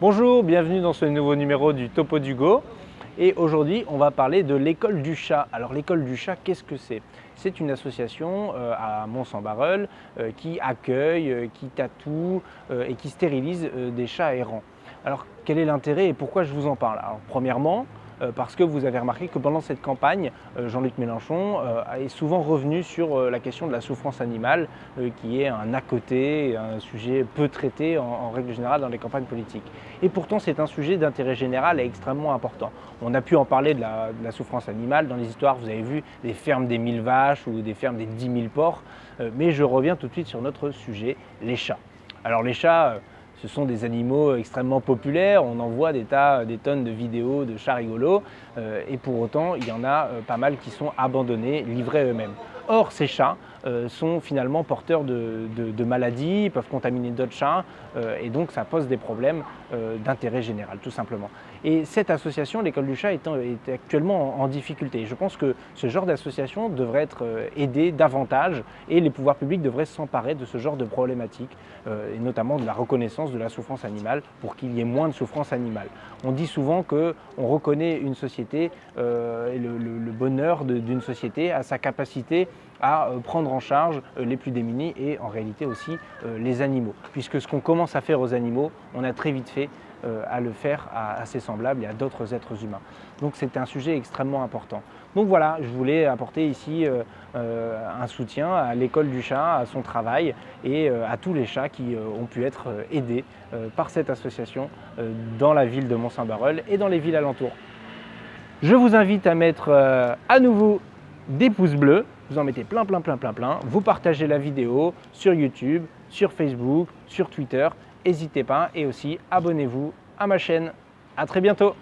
Bonjour, bienvenue dans ce nouveau numéro du Topo Dugo. Et aujourd'hui, on va parler de l'école du chat. Alors l'école du chat, qu'est-ce que c'est? C'est une association euh, à Mont-Saint-Barreul euh, qui accueille, euh, qui tatoue et qui stérilise des chats errants. Alors quel est l'intérêt et pourquoi je vous en parle? Alors premièrement, parce que vous avez remarqué que pendant cette campagne, euh, Jean-Luc Mélenchon euh, est souvent revenu sur la question de la souffrance animale, qui est un à côté, un sujet peu traité en, règle générale dans les campagnes politiques. Et pourtant, c'est un sujet d'intérêt général et extrêmement important. On a pu en parler de la, de la, souffrance animale dans les histoires, vous avez vu, des fermes des mille vaches ou des fermes des dix mille porcs, mais je reviens tout de suite sur notre sujet, les chats. Alors les chats, ce sont des animaux extrêmement populaires, on en voit des tas, des tonnes de vidéos de chats rigolos, euh, et pour autant, il y en a euh, pas mal qui sont abandonnés, livrés eux-mêmes. Or, ces chats euh, sont finalement porteurs de, maladies, peuvent contaminer d'autres chats, et donc ça pose des problèmes d'intérêt général, tout simplement. Et cette association, l'école du chat, est, actuellement en, difficulté. Je pense que ce genre d'association devrait être aidé davantage, et les pouvoirs publics devraient s'emparer de ce genre de problématiques, et notamment de la reconnaissance de la souffrance animale pour qu'il y ait moins de souffrance animale. On dit souvent qu'on reconnaît une société euh, et le, bonheur d'une société à sa capacité à euh, prendre en charge euh, les plus démunis et en réalité aussi les animaux. Puisque ce qu'on commence à faire aux animaux, on a très vite fait à le faire à, ses semblables et à d'autres êtres humains. Donc c'est un sujet extrêmement important. Donc voilà, je voulais apporter ici un soutien à l'école du chat, à son travail et à tous les chats qui ont pu être aidés par cette association dans la ville de Mont-Saint-Barreul et dans les villes alentours. Je vous invite à mettre à nouveau des pouces bleus, vous en mettez plein, plein, plein, plein, plein. Vous partagez la vidéo sur YouTube, sur Facebook, sur Twitter. N'hésitez pas et aussi abonnez-vous à ma chaîne. À très bientôt